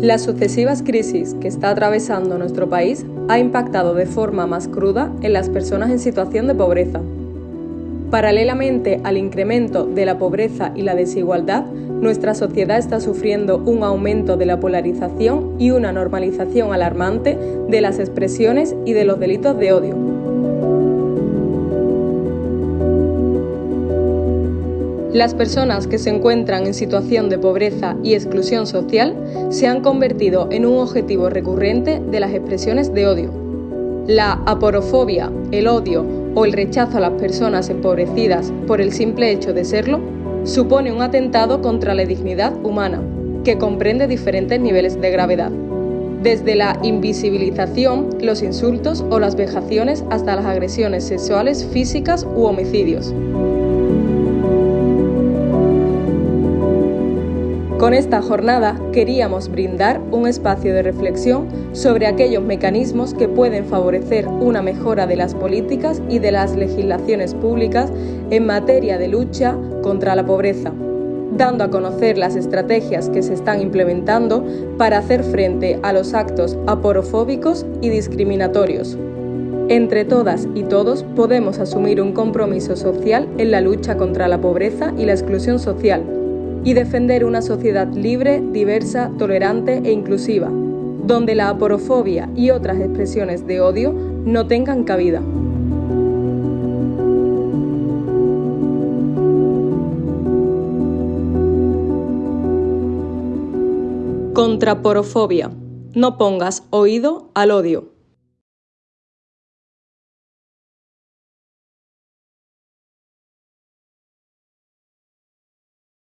Las sucesivas crisis que está atravesando nuestro país ha impactado de forma más cruda en las personas en situación de pobreza. Paralelamente al incremento de la pobreza y la desigualdad, nuestra sociedad está sufriendo un aumento de la polarización y una normalización alarmante de las expresiones y de los delitos de odio. Las personas que se encuentran en situación de pobreza y exclusión social se han convertido en un objetivo recurrente de las expresiones de odio. La aporofobia, el odio o el rechazo a las personas empobrecidas por el simple hecho de serlo supone un atentado contra la dignidad humana, que comprende diferentes niveles de gravedad, desde la invisibilización, los insultos o las vejaciones hasta las agresiones sexuales físicas u homicidios. Con esta jornada queríamos brindar un espacio de reflexión sobre aquellos mecanismos que pueden favorecer una mejora de las políticas y de las legislaciones públicas en materia de lucha contra la pobreza, dando a conocer las estrategias que se están implementando para hacer frente a los actos aporofóbicos y discriminatorios. Entre todas y todos podemos asumir un compromiso social en la lucha contra la pobreza y la exclusión social y defender una sociedad libre, diversa, tolerante e inclusiva, donde la aporofobia y otras expresiones de odio no tengan cabida. Contra porofobia. No pongas oído al odio.